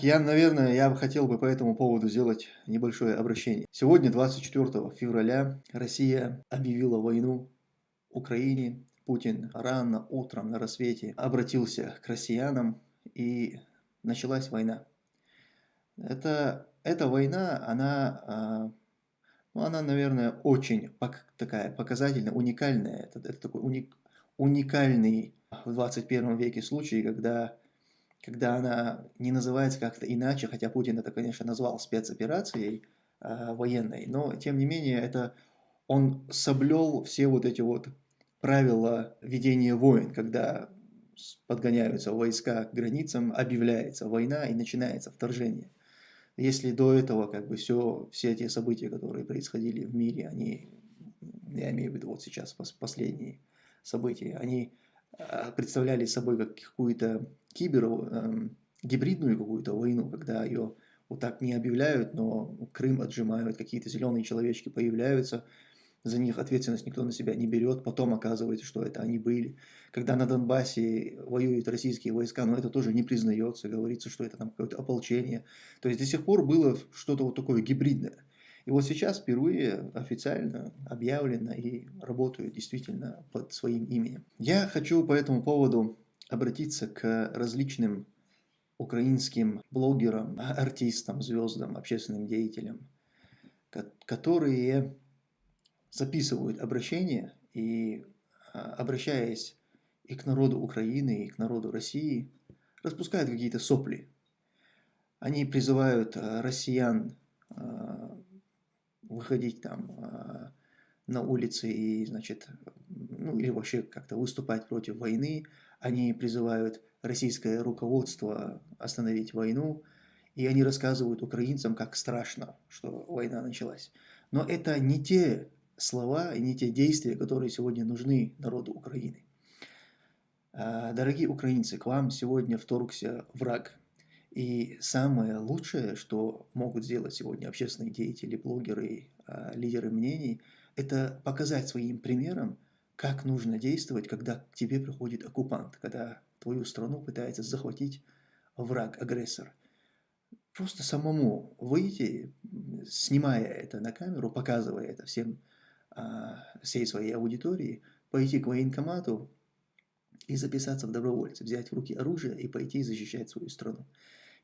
Я, наверное, я бы хотел бы по этому поводу сделать небольшое обращение. Сегодня, 24 февраля, Россия объявила войну Украине. Путин рано утром на рассвете обратился к россиянам и началась война. Это, эта война, она, а, ну, она, наверное, очень такая показательная, уникальная. Это, это такой уник, уникальный в 21 веке случай, когда когда она не называется как-то иначе, хотя Путин это, конечно, назвал спецоперацией э, военной, но, тем не менее, это он соблел все вот эти вот правила ведения войн, когда подгоняются войска к границам, объявляется война и начинается вторжение. Если до этого как бы все, все эти события, которые происходили в мире, они, я имею в виду вот сейчас последние события, они представляли собой как какую-то кибер, эм, гибридную какую-то войну, когда ее вот так не объявляют, но Крым отжимают, какие-то зеленые человечки появляются, за них ответственность никто на себя не берет, потом оказывается, что это они были. Когда на Донбассе воюют российские войска, но это тоже не признается, говорится, что это там какое-то ополчение. То есть до сих пор было что-то вот такое гибридное. И вот сейчас впервые официально объявлено и работаю действительно под своим именем. Я хочу по этому поводу обратиться к различным украинским блогерам, артистам, звездам, общественным деятелям, которые записывают обращения и, а, обращаясь и к народу Украины, и к народу России, распускают какие-то сопли. Они призывают а, россиян а, выходить там э, на улицы и, значит, ну или вообще как-то выступать против войны. Они призывают российское руководство остановить войну, и они рассказывают украинцам, как страшно, что война началась. Но это не те слова и не те действия, которые сегодня нужны народу Украины. А, дорогие украинцы, к вам сегодня вторгся враг. И самое лучшее, что могут сделать сегодня общественные деятели, блогеры, а, лидеры мнений, это показать своим примером, как нужно действовать, когда к тебе приходит оккупант, когда твою страну пытается захватить враг, агрессор. Просто самому выйти, снимая это на камеру, показывая это всем, а, всей своей аудитории, пойти к военкомату и записаться в добровольцы, взять в руки оружие и пойти защищать свою страну.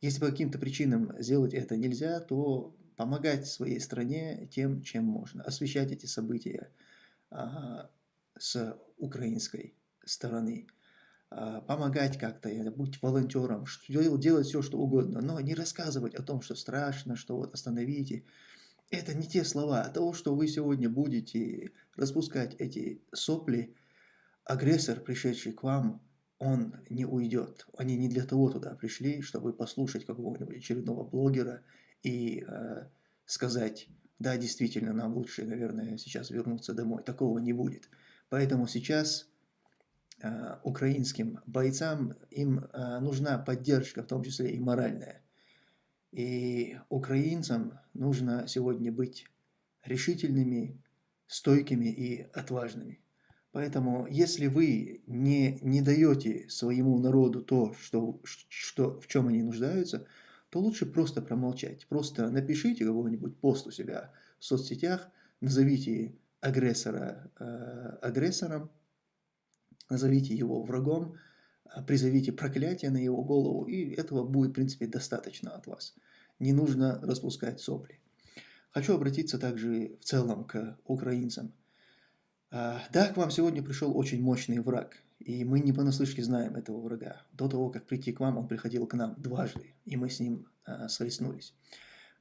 Если по каким-то причинам сделать это нельзя, то помогать своей стране тем, чем можно, освещать эти события а, с украинской стороны, а, помогать как-то, быть волонтером, делать все, что угодно, но не рассказывать о том, что страшно, что вот остановите. Это не те слова, а того, что вы сегодня будете распускать эти сопли, агрессор, пришедший к вам, он не уйдет. Они не для того туда пришли, чтобы послушать какого-нибудь очередного блогера и э, сказать, да, действительно, нам лучше, наверное, сейчас вернуться домой. Такого не будет. Поэтому сейчас э, украинским бойцам им э, нужна поддержка, в том числе и моральная. И украинцам нужно сегодня быть решительными, стойкими и отважными. Поэтому, если вы не, не даете своему народу то, что, что, в чем они нуждаются, то лучше просто промолчать. Просто напишите какой-нибудь пост у себя в соцсетях, назовите агрессора э, агрессором, назовите его врагом, э, призовите проклятие на его голову, и этого будет, в принципе, достаточно от вас. Не нужно распускать сопли. Хочу обратиться также в целом к украинцам. А, да, к вам сегодня пришел очень мощный враг, и мы не понаслышке знаем этого врага. До того, как прийти к вам, он приходил к нам дважды, и мы с ним а, схлестнулись.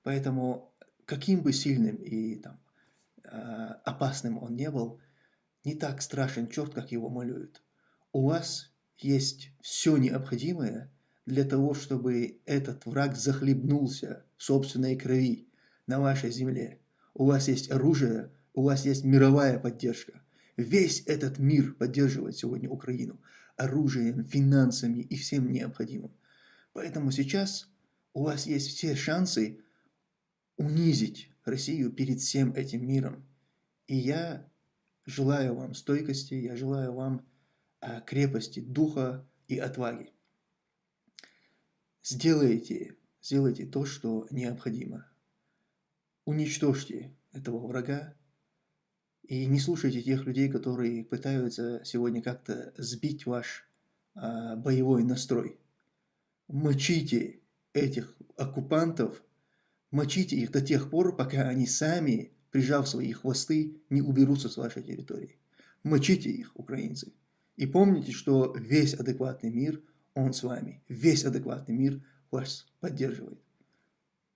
Поэтому, каким бы сильным и там, а, опасным он не был, не так страшен черт, как его малюют. У вас есть все необходимое для того, чтобы этот враг захлебнулся в собственной крови на вашей земле. У вас есть оружие, у вас есть мировая поддержка. Весь этот мир поддерживает сегодня Украину оружием, финансами и всем необходимым. Поэтому сейчас у вас есть все шансы унизить Россию перед всем этим миром. И я желаю вам стойкости, я желаю вам а, крепости духа и отваги. Сделайте сделайте то, что необходимо. Уничтожьте этого врага и не слушайте тех людей, которые пытаются сегодня как-то сбить ваш а, боевой настрой. Мочите этих оккупантов, мочите их до тех пор, пока они сами, прижав свои хвосты, не уберутся с вашей территории. Мочите их, украинцы. И помните, что весь адекватный мир, он с вами. Весь адекватный мир вас поддерживает.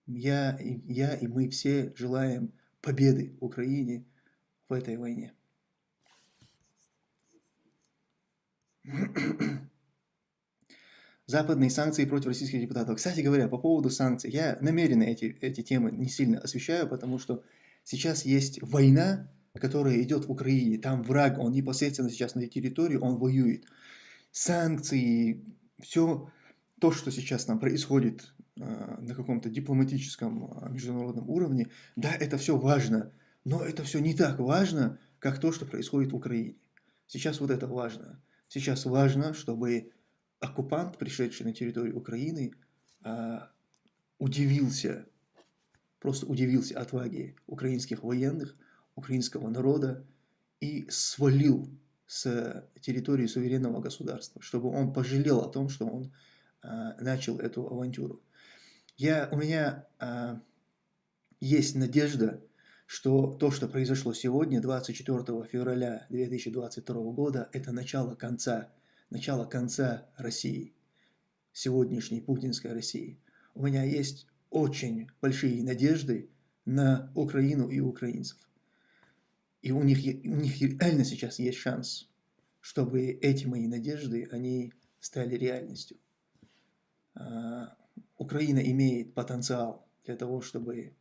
Я, я и мы все желаем победы Украине в этой войне. Западные санкции против российских депутатов. Кстати говоря, по поводу санкций, я намеренно эти, эти темы не сильно освещаю, потому что сейчас есть война, которая идет в Украине. Там враг, он непосредственно сейчас на территории, он воюет. Санкции, все то, что сейчас там происходит э, на каком-то дипломатическом э, международном уровне, да, это все важно, но это все не так важно, как то, что происходит в Украине. Сейчас вот это важно. Сейчас важно, чтобы оккупант, пришедший на территорию Украины, а, удивился, просто удивился отваге украинских военных, украинского народа и свалил с территории суверенного государства, чтобы он пожалел о том, что он а, начал эту авантюру. Я, у меня а, есть надежда, что то, что произошло сегодня, 24 февраля 2022 года, это начало конца начало конца России, сегодняшней путинской России. У меня есть очень большие надежды на Украину и украинцев. И у них, у них реально сейчас есть шанс, чтобы эти мои надежды, они стали реальностью. А, Украина имеет потенциал для того, чтобы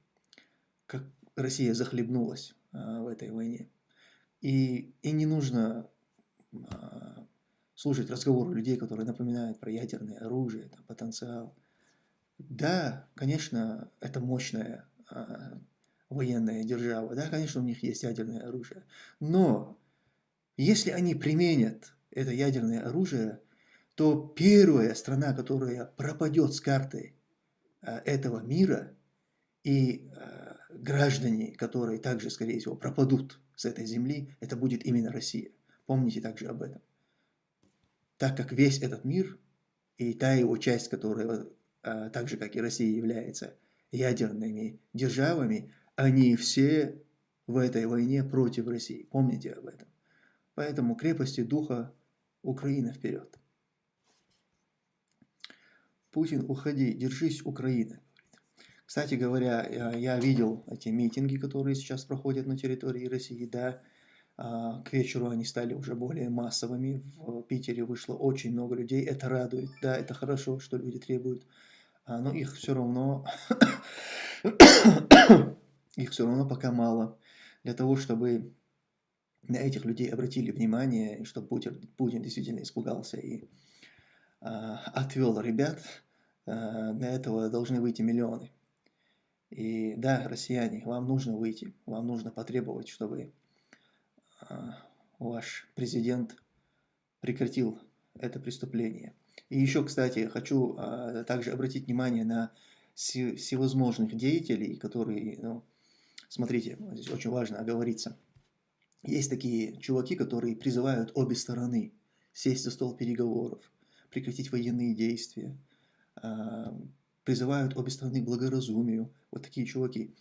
как Россия захлебнулась а, в этой войне. И, и не нужно а, слушать разговоры людей, которые напоминают про ядерное оружие, там, потенциал. Да, конечно, это мощная а, военная держава, да, конечно, у них есть ядерное оружие, но если они применят это ядерное оружие, то первая страна, которая пропадет с карты а, этого мира, и а, граждане, которые также, скорее всего, пропадут с этой земли, это будет именно Россия. Помните также об этом так как весь этот мир и та его часть, которая а, так же, как и Россия, является ядерными державами, они все в этой войне против России. Помните об этом. Поэтому крепости духа Украина вперед. Путин, уходи, держись, Украина. Кстати говоря, я видел эти митинги, которые сейчас проходят на территории России, да, а, к вечеру они стали уже более массовыми. В Питере вышло очень много людей. Это радует. Да, это хорошо, что люди требуют. А, но их все равно... их все равно пока мало. Для того, чтобы на этих людей обратили внимание, и чтобы Путин, Путин действительно испугался и а, отвел ребят, на этого должны выйти миллионы. И да, россияне, вам нужно выйти, вам нужно потребовать, чтобы а, ваш президент прекратил это преступление. И еще, кстати, хочу а, также обратить внимание на всевозможных деятелей, которые, ну, смотрите, здесь очень важно оговориться. Есть такие чуваки, которые призывают обе стороны сесть за стол переговоров, прекратить военные действия, а, призывают обе стороны к благоразумию. Вот такие чуваки.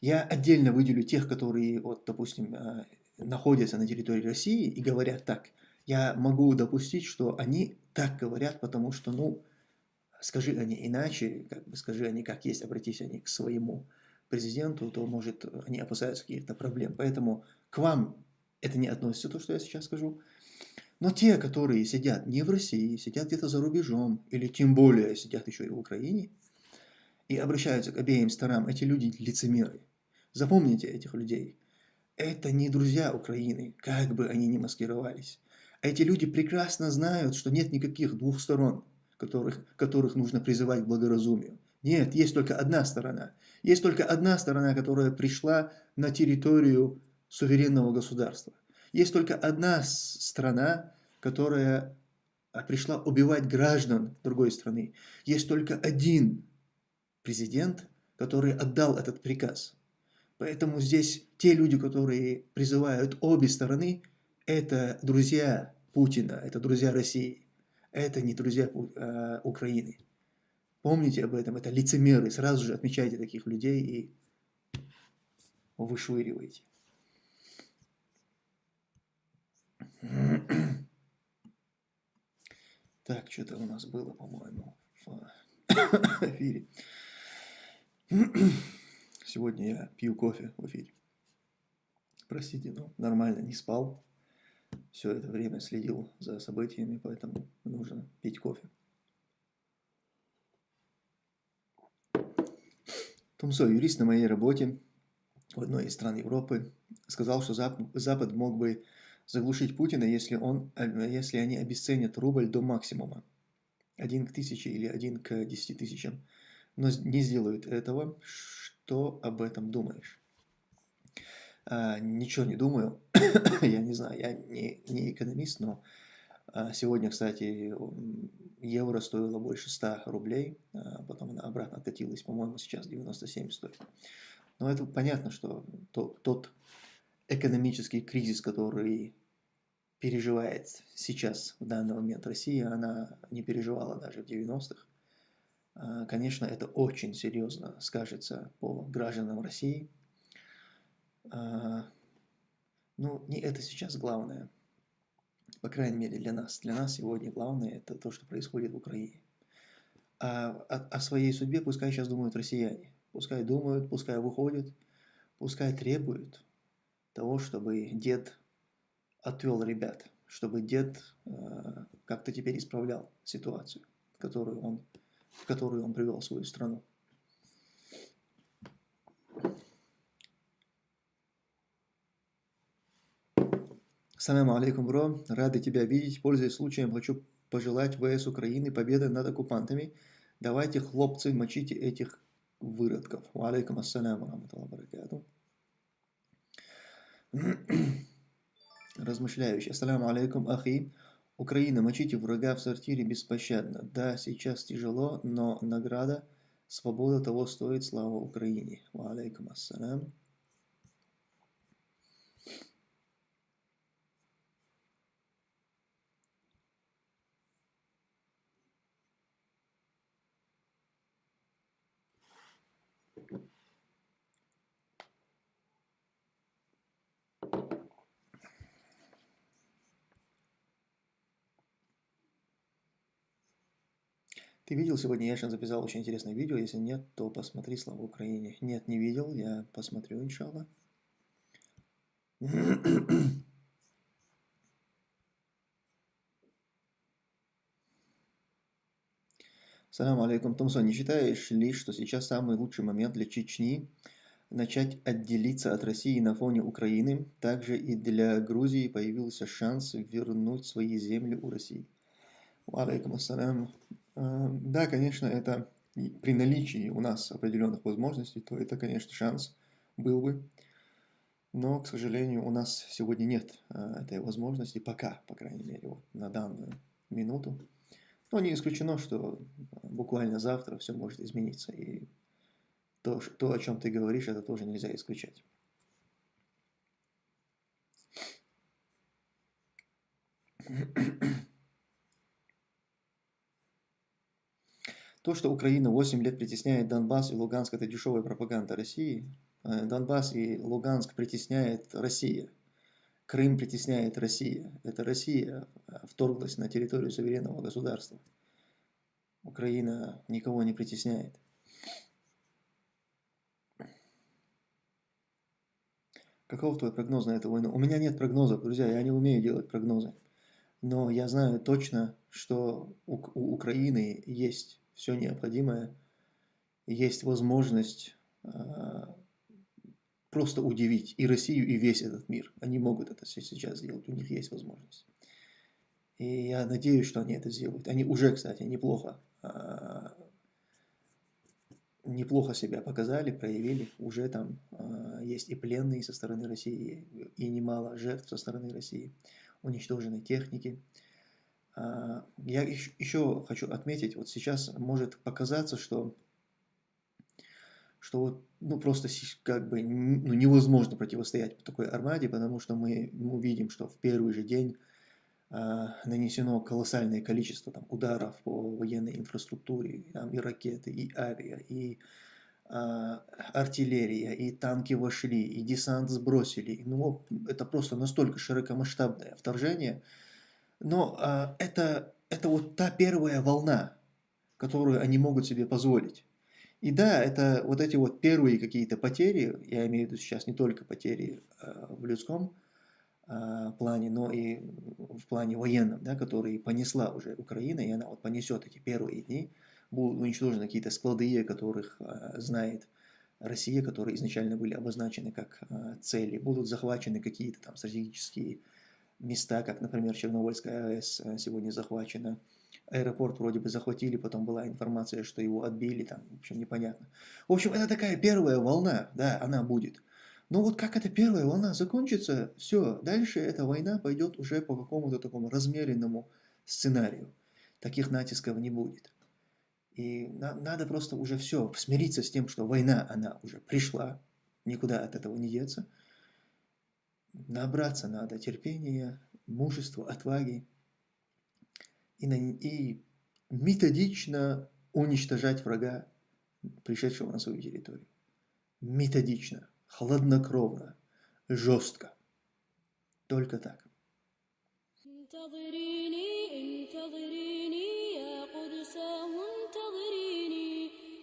Я отдельно выделю тех, которые, вот, допустим, находятся на территории России и говорят так, я могу допустить, что они так говорят, потому что, ну, скажи они иначе, как бы скажи они как есть, обратись они к своему президенту, то, может, они опасаются каких-то проблем. Поэтому к вам это не относится, то, что я сейчас скажу. Но те, которые сидят не в России, сидят где-то за рубежом, или тем более сидят еще и в Украине, и обращаются к обеим сторонам, эти люди лицемеры. Запомните этих людей это не друзья Украины, как бы они ни маскировались. Эти люди прекрасно знают, что нет никаких двух сторон, которых, которых нужно призывать к благоразумию. Нет, есть только одна сторона. Есть только одна сторона, которая пришла на территорию суверенного государства. Есть только одна страна, которая а, пришла убивать граждан другой страны. Есть только один президент, который отдал этот приказ. Поэтому здесь те люди, которые призывают обе стороны, это друзья Путина, это друзья России, это не друзья э, Украины. Помните об этом, это лицемеры, сразу же отмечайте таких людей и вышвыриваете. Так, что-то у нас было, по-моему, в эфире. Сегодня я пью кофе в эфире. Простите, но нормально не спал. Все это время следил за событиями, поэтому нужно пить кофе. Тумсо, юрист на моей работе в одной из стран Европы, сказал, что Запад мог бы заглушить Путина, если, он, если они обесценят рубль до максимума. Один к тысяче или один к десяти тысячам. Но не сделают этого. Что об этом думаешь? А, ничего не думаю. я не знаю, я не, не экономист, но а, сегодня, кстати, евро стоило больше 100 рублей, а потом она обратно откатилась, по-моему, сейчас 97 стоит. Но это понятно, что тот, тот экономический кризис, который переживает сейчас, в данный момент Россия, она не переживала даже в 90-х. А, конечно, это очень серьезно скажется по гражданам России. А, ну, не это сейчас главное. По крайней мере, для нас. Для нас сегодня главное это то, что происходит в Украине. А о, о своей судьбе пускай сейчас думают россияне. Пускай думают, пускай выходят, пускай требуют того, чтобы дед отвел ребят, чтобы дед э, как-то теперь исправлял ситуацию, которую он, в которую он привел свою страну. Салам алейкум, бро. Рады тебя видеть. Пользуясь случаем, хочу пожелать ВС Украины победы над оккупантами. Давайте, хлопцы, мочите этих выродков. Алейкум ассаляму, раматуллах баракату размышляющий. Ассаламу алейкум, ахи. Украина, мочите врага в сортире беспощадно. Да, сейчас тяжело, но награда, свобода того стоит, слава Украине. Ва алейкум ассалам. Ты видел сегодня, Яшин записал очень интересное видео. Если нет, то посмотри «Слава Украине». Нет, не видел, я посмотрю, иншалла. Салам алейкум, Томсон. Не считаешь ли, что сейчас самый лучший момент для Чечни начать отделиться от России на фоне Украины? Также и для Грузии появился шанс вернуть свои земли у России. Алейкум ассалям. Э, да, конечно, это при наличии у нас определенных возможностей, то это, конечно, шанс был бы. Но, к сожалению, у нас сегодня нет э, этой возможности, пока, по крайней мере, вот, на данную минуту. Но не исключено, что буквально завтра все может измениться. И то, то, о чем ты говоришь, это тоже нельзя исключать. То, что Украина 8 лет притесняет Донбасс и Луганск, это дешевая пропаганда России. Э, Донбасс и Луганск притесняет Россия. Крым притесняет Россия. Это Россия э, вторглась на территорию суверенного государства. Украина никого не притесняет. Каков твой прогноз на эту войну? У меня нет прогнозов, друзья, я не умею делать прогнозы. Но я знаю точно, что у, у Украины есть все необходимое, есть возможность а, просто удивить и Россию, и весь этот мир. Они могут это сейчас сделать, у них есть возможность. И я надеюсь, что они это сделают. Они уже, кстати, неплохо, а, неплохо себя показали, проявили. Уже там а, есть и пленные со стороны России, и немало жертв со стороны России, уничтожены техники. А, я еще хочу отметить, вот сейчас может показаться, что что вот, ну, просто как бы ну, невозможно противостоять такой армаде, потому что мы, мы видим, что в первый же день а, нанесено колоссальное количество там, ударов по военной инфраструктуре, там, и ракеты, и авиа, и а, артиллерия, и танки вошли, и десант сбросили. Ну, это просто настолько широкомасштабное вторжение. Но а, это, это вот та первая волна, которую они могут себе позволить. И да, это вот эти вот первые какие-то потери, я имею в виду сейчас не только потери э, в людском э, плане, но и в плане военном, да, которые понесла уже Украина, и она вот понесет эти первые дни, будут уничтожены какие-то склады, которых э, знает Россия, которые изначально были обозначены как э, цели, будут захвачены какие-то там стратегические места, как, например, Чернобыльская АЭС э, сегодня захвачена, аэропорт вроде бы захватили, потом была информация, что его отбили, там, в общем, непонятно. В общем, это такая первая волна, да, она будет. Но вот как эта первая волна закончится, все, дальше эта война пойдет уже по какому-то такому размеренному сценарию. Таких натисков не будет. И на, надо просто уже все, смириться с тем, что война, она уже пришла, никуда от этого не деться набраться надо терпения, мужества, отваги и, на, и методично уничтожать врага, пришедшего на свою территорию. Методично, хладнокровно, жестко. Только так.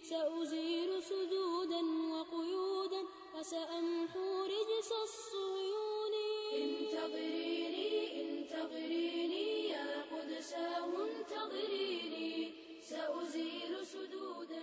سأزيل سدودا وقيودا وسأمحو رجس الصيود انتظريني انتظريني يا قدساه انتظريني. سأزيل سدودا.